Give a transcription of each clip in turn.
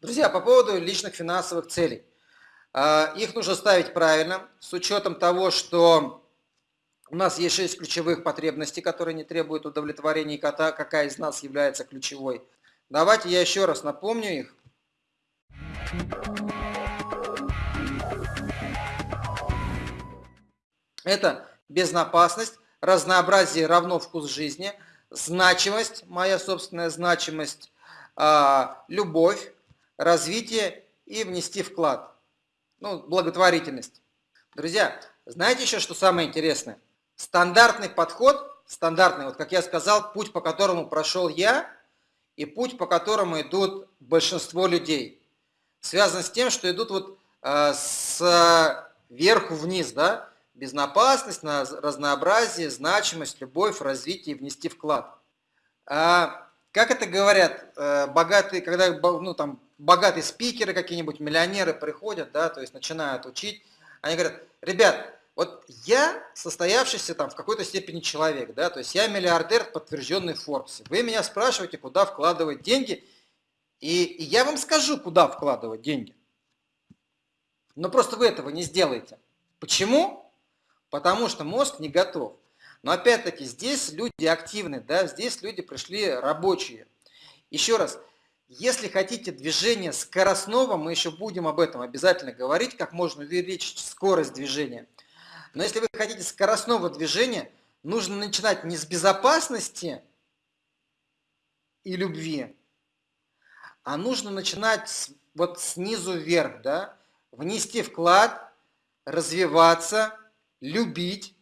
Друзья, по поводу личных финансовых целей. А, их нужно ставить правильно, с учетом того, что у нас есть шесть ключевых потребностей, которые не требуют удовлетворения, и какая из нас является ключевой. Давайте я еще раз напомню их. Это безопасность, разнообразие равно вкус жизни, значимость, моя собственная значимость, а, любовь, развитие и внести вклад ну, благотворительность. Друзья, знаете еще, что самое интересное? Стандартный подход, стандартный, вот как я сказал, путь, по которому прошел я, и путь, по которому идут большинство людей, связан с тем, что идут вот э, с верху вниз, да, безопасность, на разнообразие, значимость, любовь, развитие, внести вклад. А, как это говорят, э, богатые, когда ну, там, богатые спикеры какие-нибудь, миллионеры приходят, да, то есть начинают учить, они говорят, ребят, вот я состоявшийся там в какой-то степени человек, да, то есть я миллиардер, подтвержденный в Forbes. Вы меня спрашиваете, куда вкладывать деньги, и, и я вам скажу, куда вкладывать деньги. Но просто вы этого не сделаете. Почему? Потому что мозг не готов. Но опять-таки здесь люди активны, да, здесь люди пришли рабочие. Еще раз, если хотите движение скоростного, мы еще будем об этом обязательно говорить, как можно увеличить скорость движения. Но если вы хотите скоростного движения, нужно начинать не с безопасности и любви, а нужно начинать с, вот снизу вверх, да, внести вклад, развиваться, любить,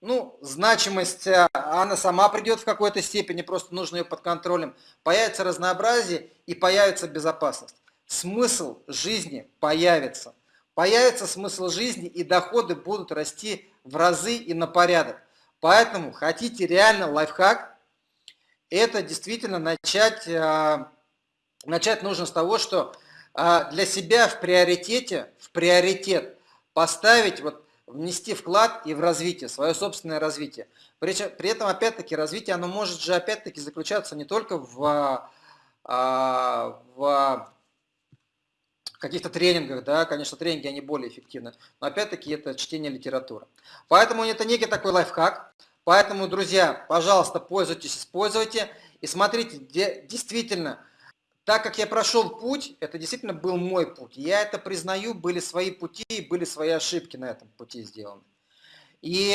ну, значимость, э, она сама придет в какой-то степени, просто нужно ее под контролем. Появится разнообразие и появится безопасность. Смысл жизни появится. Появится смысл жизни и доходы будут расти в разы и на порядок. Поэтому хотите реально лайфхак, это действительно начать, э, начать нужно с того, что э, для себя в приоритете, в приоритет поставить вот внести вклад и в развитие, свое собственное развитие. При, при этом, опять-таки, развитие, оно может же, опять-таки, заключаться не только в, а, в каких-то тренингах, да, конечно, тренинги, они более эффективны, но, опять-таки, это чтение литературы. Поэтому это некий такой лайфхак, поэтому, друзья, пожалуйста, пользуйтесь, используйте, и смотрите, где действительно так как я прошел путь, это действительно был мой путь. Я это признаю, были свои пути, были свои ошибки на этом пути сделаны. И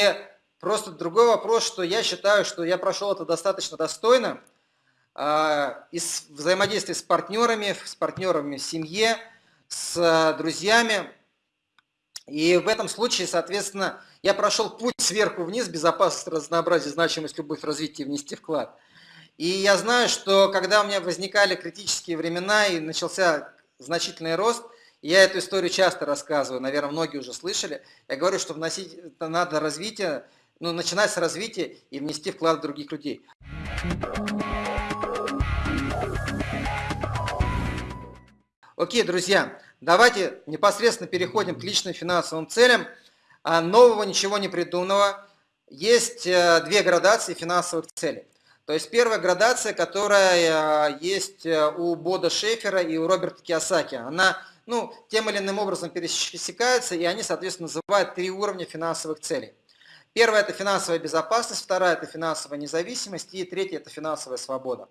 просто другой вопрос, что я считаю, что я прошел это достаточно достойно, а, из взаимодействия с партнерами, с партнерами в семье, с друзьями. И в этом случае, соответственно, я прошел путь сверху вниз, безопасность, разнообразие, значимость, любовь, развитие, внести вклад. И я знаю, что когда у меня возникали критические времена и начался значительный рост, я эту историю часто рассказываю, наверное, многие уже слышали. Я говорю, что вносить надо развитие, ну, начинать с развития и внести вклад в других людей. Окей, друзья, давайте непосредственно переходим к личным финансовым целям. А нового ничего не придуманного. Есть э, две градации финансовых целей. То есть первая градация, которая э, есть э, у Бода Шефера и у Роберта Киосаки, она ну, тем или иным образом пересекается, и они, соответственно, называют три уровня финансовых целей. Первая – это финансовая безопасность, вторая – это финансовая независимость, и третья – это финансовая свобода.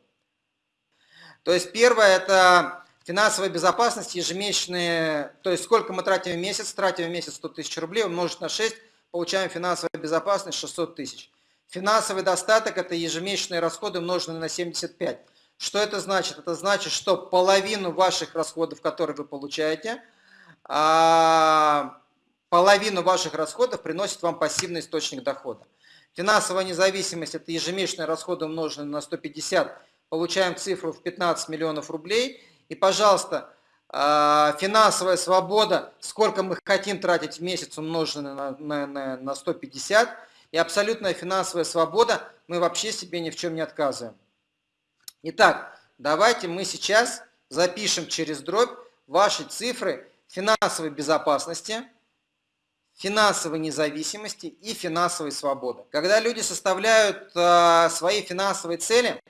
То есть первое – это финансовая безопасность, ежемесячные, то есть сколько мы тратим в месяц, тратим в месяц 100 тысяч рублей, умножить на 6, получаем финансовую безопасность 600 тысяч. Финансовый достаток – это ежемесячные расходы, умноженные на 75. Что это значит? Это значит, что половину ваших расходов, которые вы получаете, а, половину ваших расходов приносит вам пассивный источник дохода. Финансовая независимость – это ежемесячные расходы, умноженные на 150. Получаем цифру в 15 миллионов рублей. И, пожалуйста, а, финансовая свобода, сколько мы хотим тратить в месяц, умноженное на, на, на 150 – и абсолютная финансовая свобода, мы вообще себе ни в чем не отказываем. Итак, давайте мы сейчас запишем через дробь ваши цифры финансовой безопасности, финансовой независимости и финансовой свободы. Когда люди составляют э, свои финансовые цели,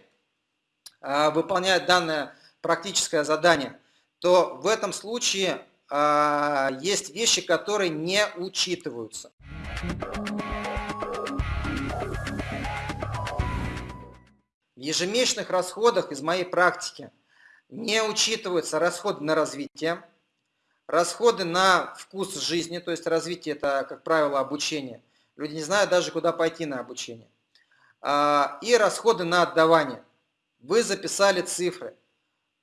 э, выполняют данное практическое задание, то в этом случае э, есть вещи, которые не учитываются. В ежемесячных расходах из моей практики не учитываются расходы на развитие, Расходы на вкус жизни, то есть развитие это, как правило, обучение. Люди не знают даже, куда пойти на обучение. А, и расходы на отдавание. Вы записали цифры.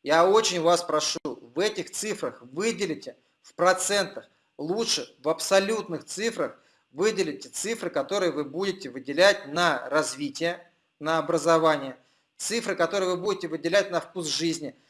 Я очень вас прошу, в этих цифрах выделите в процентах, лучше в абсолютных цифрах выделите цифры, которые вы будете выделять на развитие, на образование, цифры, которые вы будете выделять на вкус жизни –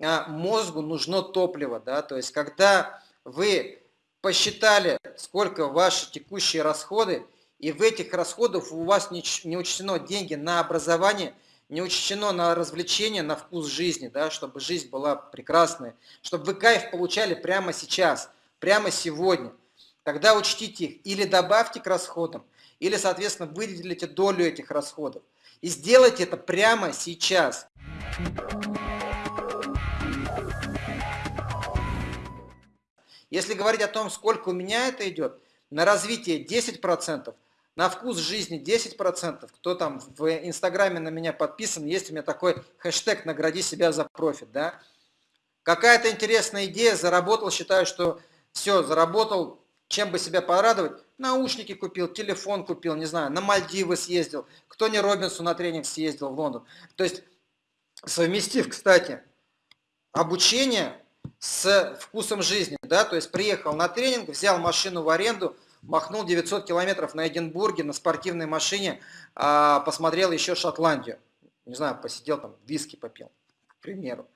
а, мозгу нужно топливо, да, то есть когда вы посчитали, сколько ваши текущие расходы, и в этих расходах у вас не, учтено деньги на образование, не учтено на развлечение, на вкус жизни, да, чтобы жизнь была прекрасной, чтобы вы кайф получали прямо сейчас, прямо сегодня. Тогда учтите их или добавьте к расходам, или, соответственно, выделите долю этих расходов. И сделайте это прямо сейчас. Если говорить о том, сколько у меня это идет, на развитие 10%, на вкус жизни 10%, кто там в Инстаграме на меня подписан, есть у меня такой хэштег «Награди себя за профит». Да? Какая-то интересная идея, заработал, считаю, что все, заработал, чем бы себя порадовать, наушники купил, телефон купил, не знаю, на Мальдивы съездил, кто не Робинсу на тренинг съездил в Лондон. То есть, совместив, кстати, обучение с вкусом жизни, да, то есть приехал на тренинг, взял машину в аренду, махнул 900 километров на Эдинбурге на спортивной машине, а, посмотрел еще Шотландию, не знаю, посидел там, виски попил, к примеру.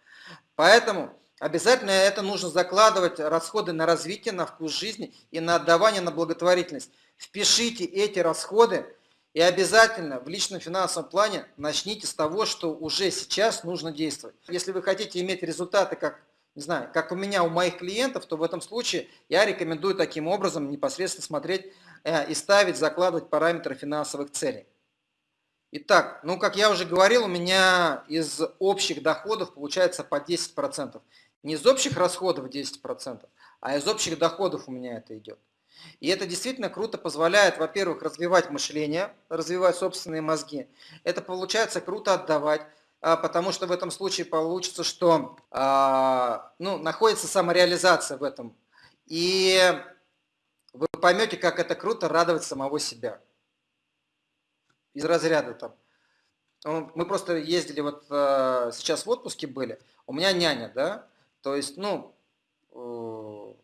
Поэтому обязательно это нужно закладывать расходы на развитие, на вкус жизни и на отдавание на благотворительность. Впишите эти расходы и обязательно в личном финансовом плане начните с того, что уже сейчас нужно действовать. Если вы хотите иметь результаты, как не знаю, как у меня, у моих клиентов, то в этом случае я рекомендую таким образом непосредственно смотреть э, и ставить, закладывать параметры финансовых целей. Итак, ну как я уже говорил, у меня из общих доходов получается по 10%. Не из общих расходов 10%, а из общих доходов у меня это идет. И это действительно круто позволяет, во-первых, развивать мышление, развивать собственные мозги. Это получается круто отдавать а, потому что в этом случае получится, что а, ну, находится самореализация в этом. И вы поймете, как это круто радовать самого себя. Из разряда там. Ну, мы просто ездили, вот а, сейчас в отпуске были, у меня няня, да, то есть, ну, э,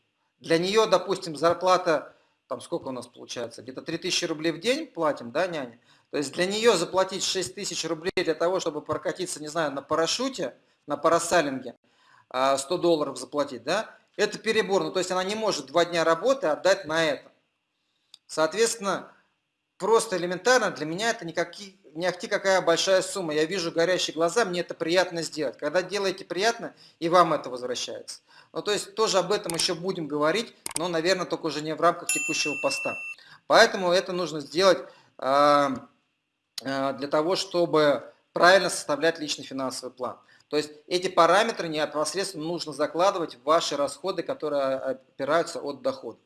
для нее, допустим, зарплата, там сколько у нас получается, где-то 3000 рублей в день платим, да, няня, то есть для нее заплатить 6 тысяч рублей для того, чтобы прокатиться, не знаю, на парашюте, на парасалинге, 100 а, долларов заплатить, да, это перебор. Ну, то есть она не может два дня работы отдать на это. Соответственно, просто элементарно для меня это никакие, не ахти какая большая сумма. Я вижу горящие глаза, мне это приятно сделать. Когда делаете приятно, и вам это возвращается. Ну, то есть тоже об этом еще будем говорить, но, наверное, только уже не в рамках текущего поста. Поэтому это нужно сделать а, Э, для того, чтобы правильно составлять личный финансовый план. То есть эти параметры непосредственно нужно закладывать в ваши расходы, которые опираются от дохода.